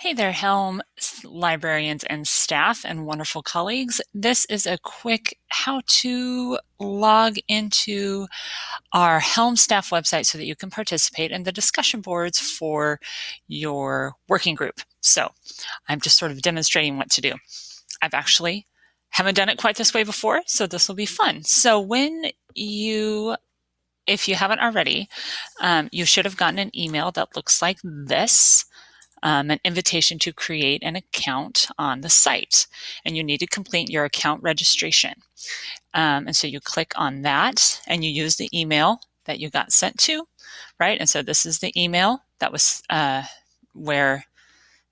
Hey there, Helm librarians and staff and wonderful colleagues. This is a quick how to log into our Helm staff website so that you can participate in the discussion boards for your working group. So I'm just sort of demonstrating what to do. I've actually haven't done it quite this way before, so this will be fun. So when you if you haven't already, um, you should have gotten an email that looks like this um, an invitation to create an account on the site. And you need to complete your account registration. Um, and so you click on that and you use the email that you got sent to, right? And so this is the email that was uh, where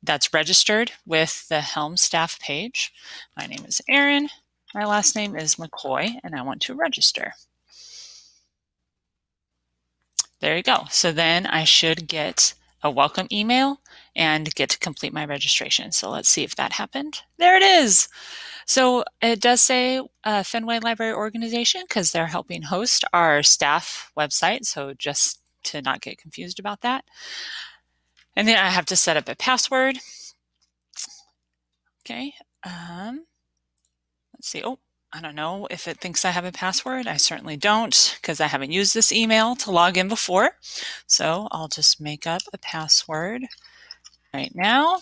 that's registered with the Helm staff page. My name is Erin. My last name is McCoy, and I want to register. There you go. So then I should get a welcome email and get to complete my registration. So let's see if that happened. There it is. So it does say uh, Fenway Library Organization because they're helping host our staff website. So just to not get confused about that. And then I have to set up a password. Okay. Um, let's see. Oh, I don't know if it thinks I have a password. I certainly don't because I haven't used this email to log in before. So I'll just make up a password right now.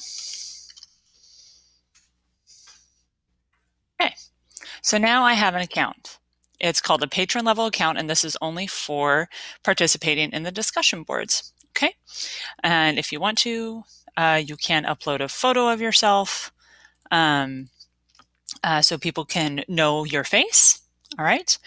Okay, so now I have an account. It's called a patron level account, and this is only for participating in the discussion boards. Okay, and if you want to, uh, you can upload a photo of yourself um, uh, so people can know your face. All right.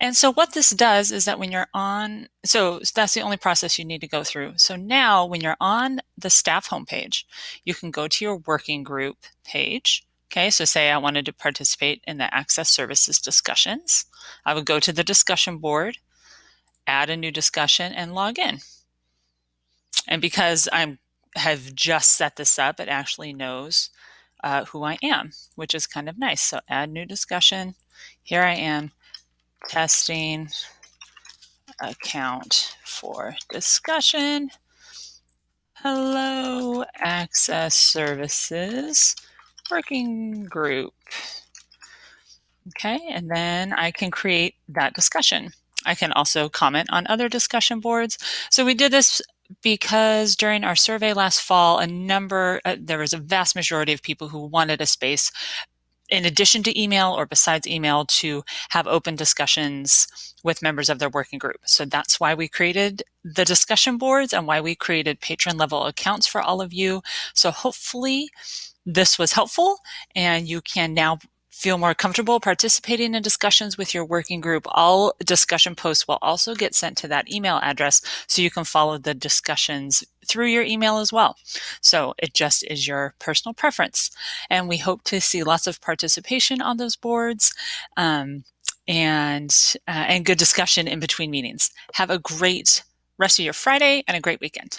And so what this does is that when you're on, so that's the only process you need to go through. So now when you're on the staff homepage, you can go to your working group page. Okay. So say I wanted to participate in the access services discussions. I would go to the discussion board, add a new discussion and log in. And because I have just set this up, it actually knows uh, who I am, which is kind of nice. So add new discussion. Here I am testing account for discussion. Hello, Access Services Working Group. Okay, and then I can create that discussion. I can also comment on other discussion boards. So we did this because during our survey last fall, a number, uh, there was a vast majority of people who wanted a space in addition to email or besides email to have open discussions with members of their working group. So that's why we created the discussion boards and why we created patron level accounts for all of you. So hopefully this was helpful and you can now feel more comfortable participating in discussions with your working group, all discussion posts will also get sent to that email address so you can follow the discussions through your email as well. So it just is your personal preference. And we hope to see lots of participation on those boards um, and, uh, and good discussion in between meetings. Have a great rest of your Friday and a great weekend.